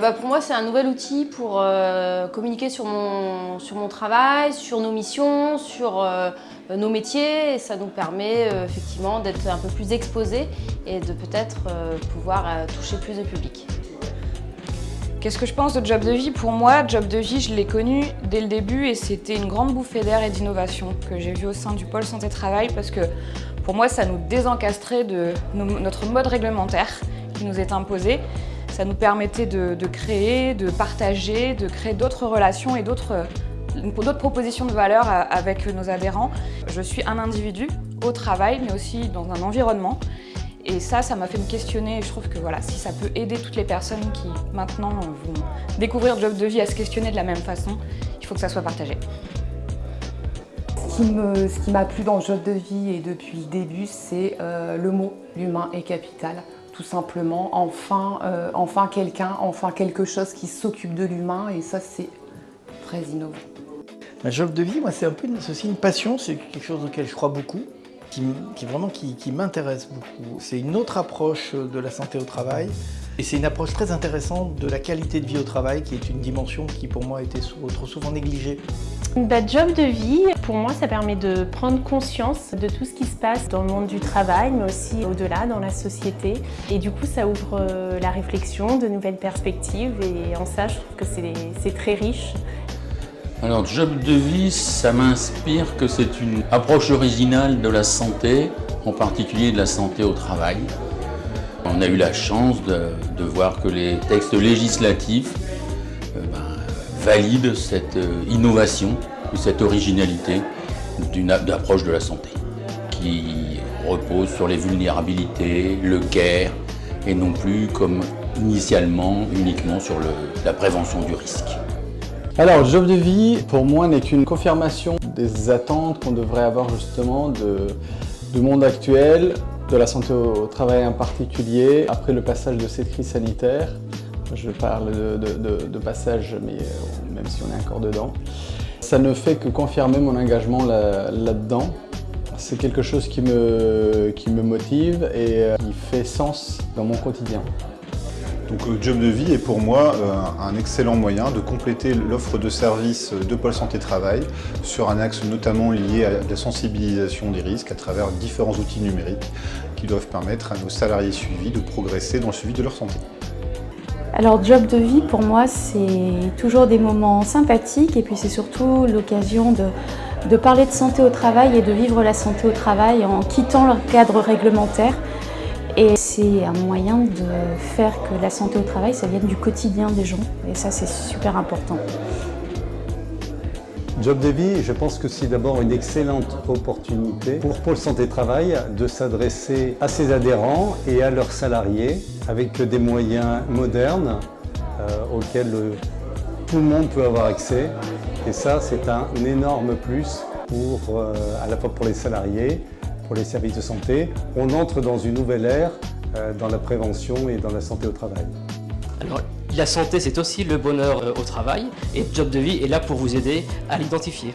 Bah, pour moi, c'est un nouvel outil pour euh, communiquer sur mon, sur mon travail, sur nos missions, sur euh, nos métiers. Et ça nous permet euh, effectivement d'être un peu plus exposés et de peut-être pouvoir toucher plus de public. Qu'est-ce que je pense de Job de Vie? Pour moi, Job de Vie, je l'ai connu dès le début et c'était une grande bouffée d'air et d'innovation que j'ai vue au sein du pôle santé-travail parce que pour moi, ça nous désencastrait de notre mode réglementaire qui nous est imposé. Ça nous permettait de, créer, de partager, de créer d'autres relations et d'autres propositions de valeur avec nos adhérents. Je suis un individu au travail, mais aussi dans un environnement. Et ça, ça m'a fait me questionner et je trouve que voilà, si ça peut aider toutes les personnes qui maintenant vont découvrir Job de vie à se questionner de la même façon, il faut que ça soit partagé. Ce qui m'a plu dans Job de vie et depuis le début, c'est euh, le mot « l'humain est capital » tout simplement. Enfin, euh, enfin quelqu'un, enfin quelque chose qui s'occupe de l'humain et ça c'est très innovant. Ma job de vie, moi c'est un peu aussi une passion, c'est quelque chose auquel je crois beaucoup, qui, vraiment qui, m'intéresse beaucoup. C'est une autre approche de la santé au travail et c'est une approche très intéressante de la qualité de vie au travail qui est une dimension qui pour moi a été trop souvent négligée. Bah, job de vie, pour moi, ça permet de prendre conscience de tout ce qui se passe dans le monde du travail, mais aussi au-delà, dans la société. Et du coup, ça ouvre euh, la réflexion, de nouvelles perspectives, et en ça, je trouve que c'est très riche. Alors, job de vie, ça m'inspire que c'est une approche originale de la santé, en particulier de la santé au travail. On a eu la chance de, voir que les textes législatifs euh, ben, valide cette euh, innovation, cette originalité d'une approche de la santé qui repose sur les vulnérabilités, le care et non plus comme initialement uniquement sur la prévention du risque. Alors, Job de vie, pour moi, n'est qu'une confirmation des attentes qu'on devrait avoir justement du monde actuel, de la santé au travail en particulier, après le passage de cette crise sanitaire. Je parle de, passage, mais euh, même si on est encore dedans. Ça ne fait que confirmer mon engagement là-dedans. C'est quelque chose qui me, qui me motive et euh, qui fait sens dans mon quotidien. Donc euh, Job de vie est pour moi un excellent moyen de compléter l'offre de services de Pôle Santé Travail sur un axe notamment lié à la sensibilisation des risques à travers différents outils numériques qui doivent permettre à nos salariés suivis de progresser dans le suivi de leur santé. Alors job de vie pour moi c'est toujours des moments sympathiques et puis c'est surtout l'occasion de, parler de santé au travail et de vivre la santé au travail en quittant le cadre réglementaire. Et c'est un moyen de faire que la santé au travail ça vienne du quotidien des gens et ça c'est super important. Job de vie, je pense que c'est d'abord une excellente opportunité pour Pôle Santé Travail de s'adresser à ses adhérents et à leurs salariés avec des moyens modernes euh, auxquels euh, tout le monde peut avoir accès. Et ça, c'est un énorme plus pour, euh, à la fois pour les salariés, pour les services de santé. On entre dans une nouvelle ère dans la prévention et dans la santé au travail. La santé, c'est aussi le bonheur euh, au travail et Job de vie est là pour vous aider à l'identifier.